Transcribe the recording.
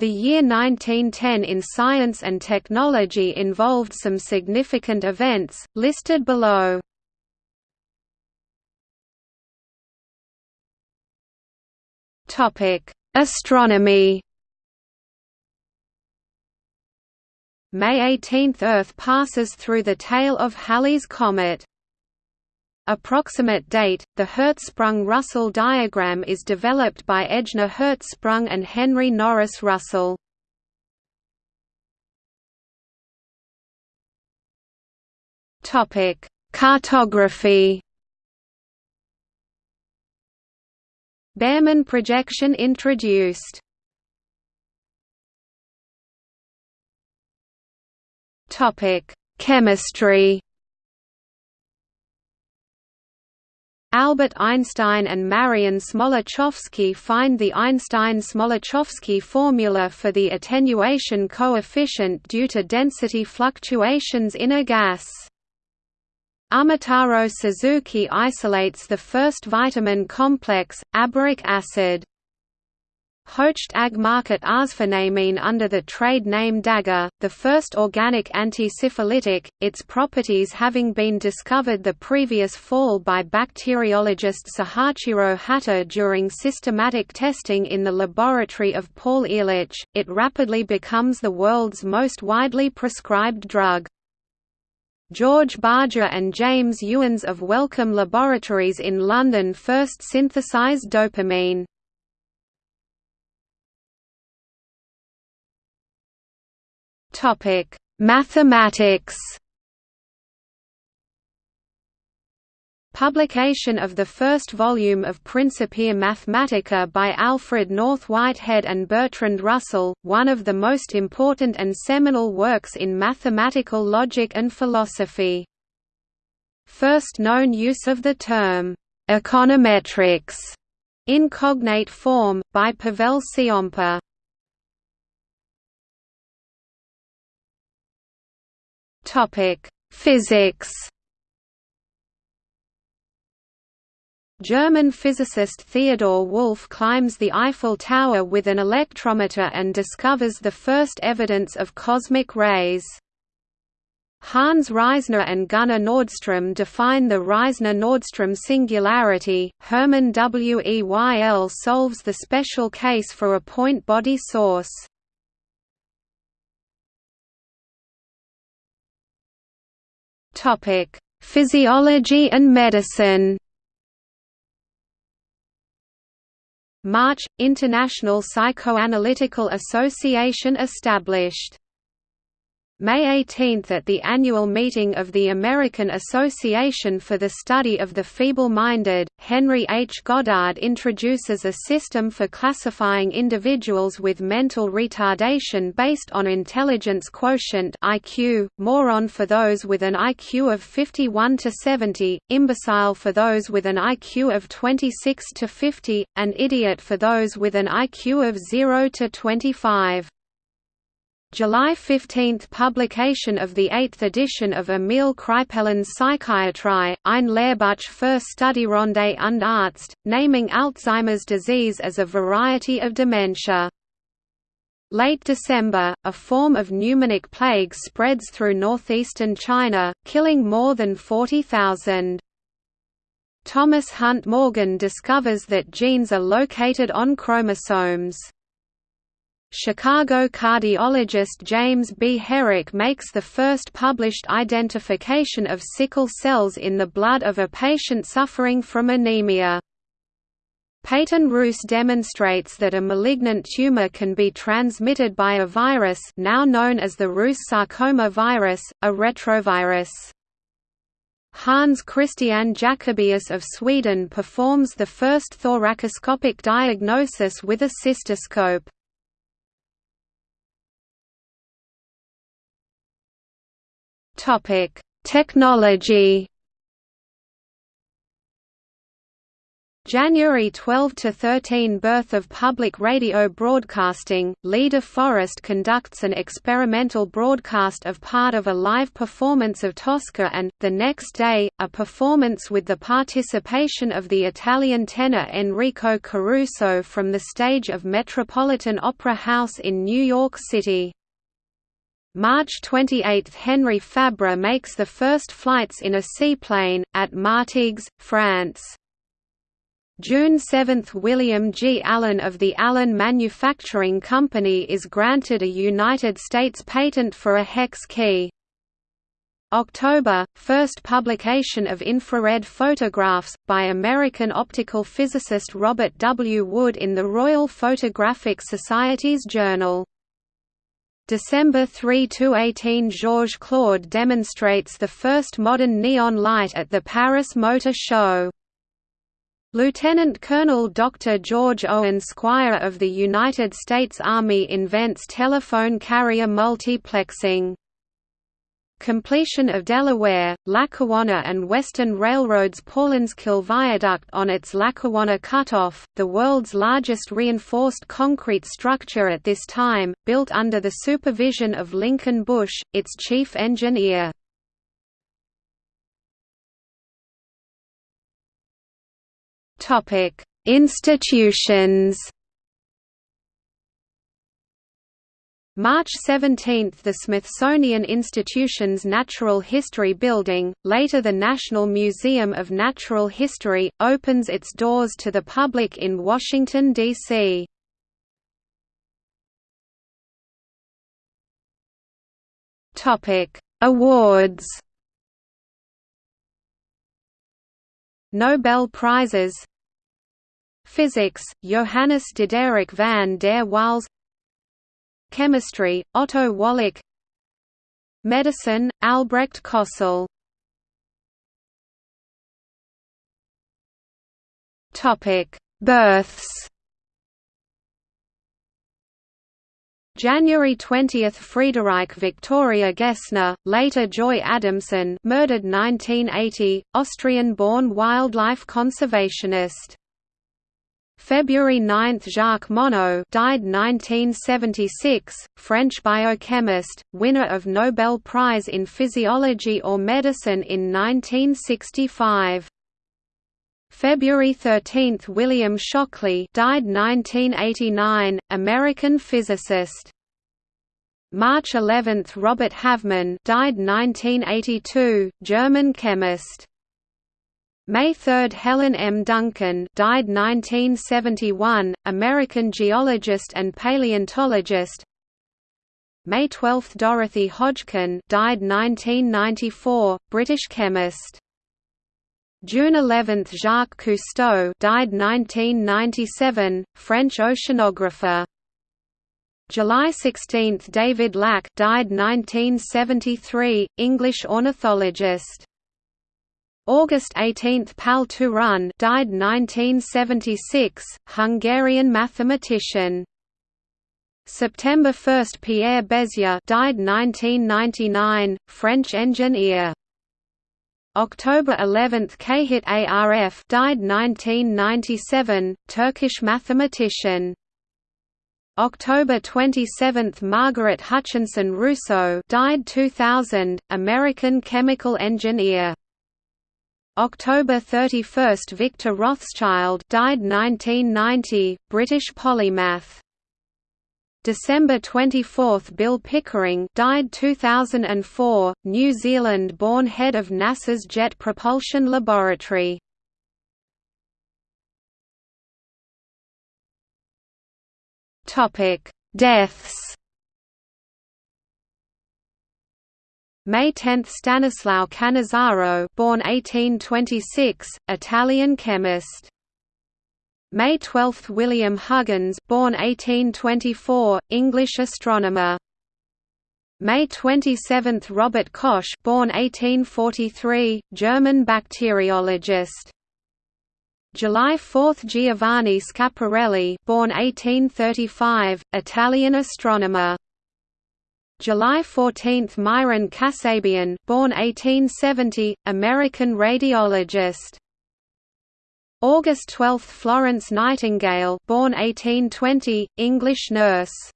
The year 1910 in science and technology involved some significant events, listed below. Astronomy May 18 – Earth passes through the tail of Halley's Comet. Approximate date – The Hertzsprung–Russell diagram is developed by Ejnar Hertzsprung and Henry Norris Russell. Topic: Cartography Baermann projection introduced Topic: Chemistry. Albert Einstein and Marian Smoluchowski find the Einstein-Smoluchowski formula for the attenuation coefficient due to density fluctuations in a gas. Umetaro Suzuki isolates the first vitamin complex, aberic acid. Hoechst AG market arsphenamine under the trade name Dagger, the first organic antisyphilitic, its properties having been discovered the previous fall by bacteriologist Sahachiro Hata during systematic testing in the laboratory of Paul Ehrlich, it rapidly becomes the world's most widely prescribed drug. George Barger and James Ewens of Wellcome Laboratories in London first synthesized dopamine. Topic: Mathematics. Publication of the first volume of Principia Mathematica by Alfred North Whitehead and Bertrand Russell, one of the most important and seminal works in mathematical logic and philosophy. First known use of the term, econometrics, in cognate form, by Pavel Ciompa. Topic: Physics. German physicist Theodor Wulf climbs the Eiffel Tower with an electrometer and discovers the first evidence of cosmic rays. Hans Reissner and Gunnar Nordström define the Reissner–Nordström singularity. Hermann Weyl solves the special case for a point-body source. Topic: Physiology and medicine. March – International Psychoanalytical Association established May 18 at the annual meeting of the American Association for the Study of the Feeble-Minded, Henry H. Goddard introduces a system for classifying individuals with mental retardation based on intelligence quotient IQ, moron for those with an IQ of 51 to 70, imbecile for those with an IQ of 26 to 50, and idiot for those with an IQ of 0 to 25. July 15 – Publication of the eighth edition of Emil Kraepelin's Psychiatrie, ein Lehrbuch für Studierende und Arzt, naming Alzheimer's disease as a variety of dementia. Late December, a form of pneumonic plague spreads through northeastern China, killing more than 40,000. Thomas Hunt Morgan discovers that genes are located on chromosomes. Chicago cardiologist James B. Herrick makes the first published identification of sickle cells in the blood of a patient suffering from anemia. Peyton Rous demonstrates that a malignant tumor can be transmitted by a virus now known as the Rous sarcoma virus, a retrovirus. Hans Christian Jacobaeus of Sweden performs the first thoracoscopic diagnosis with a cystoscope. Topic: Technology. January 12 to 13 Birth of public radio broadcasting. Lee de Forest conducts an experimental broadcast of part of a live performance of Tosca and the next day a performance with the participation of the Italian tenor Enrico Caruso from the stage of Metropolitan Opera House in New York City. March 28 – Henri Fabre makes the first flights in a seaplane, at Martigues, France. June 7 – William G. Allen of the Allen Manufacturing Company is granted a United States patent for a hex key. October – First publication of infrared photographs, by American optical physicist Robert W. Wood in the Royal Photographic Society's Journal. December 3–18 Georges Claude demonstrates the first modern neon light at the Paris Motor Show. Lieutenant Colonel Dr. George Owen Squier of the United States Army invents telephone carrier multiplexing. Completion of Delaware, Lackawanna and Western Railroad's Paulinskill Viaduct on its Lackawanna Cutoff, the world's largest reinforced concrete structure at this time, built under the supervision of Lincoln Bush, its chief engineer. Institutions. March 17 – The Smithsonian Institution's Natural History Building, later the National Museum of Natural History, opens its doors to the public in Washington, D.C. Awards Nobel Prizes Physics, Johannes Diderik van der Waals Chemistry, Otto Wallach. Medicine, Albrecht Kossel. Births. January 20 – Friederike Victoria Gessner, later Joy Adamson murdered 1980, Austrian-born wildlife conservationist. February 9 – Jacques Monod died 1976, French biochemist, winner of Nobel Prize in Physiology or Medicine in 1965. February 13 – William Shockley died 1989, American physicist. March 11 – Robert Havemann died 1982, German chemist. May 3 – Helen M. Duncan died 1971, American geologist and paleontologist May 12 – Dorothy Hodgkin died 1994, British chemist June 11 – Jacques Cousteau died 1997, French oceanographer. July 16 – David Lack died 1973, English ornithologist. August 18 – Pál Turan died 1976, Hungarian mathematician. September 1 – Pierre Bézier died 1999, French engineer. October 11 Cahit Arf died 1997, Turkish mathematician. October 27 Margaret Hutchinson Rousseau died 2000, American chemical engineer. October 31 Victor Rothschild died 1990, British polymath. December 24 Bill Pickering died 2004, New Zealand-born head of NASA's Jet Propulsion Laboratory. Topic: Deaths. May 10 Stanislao Cannizzaro born 1826, Italian chemist. May 12 – William Huggins born 1824, English astronomer. May 27 – Robert Koch born 1843, German bacteriologist. July 4 – Giovanni Schiaparelli born 1835, Italian astronomer July 14 – Mihran Kassabian born 1870, American radiologist. August 12 – Florence Nightingale born 1820, English nurse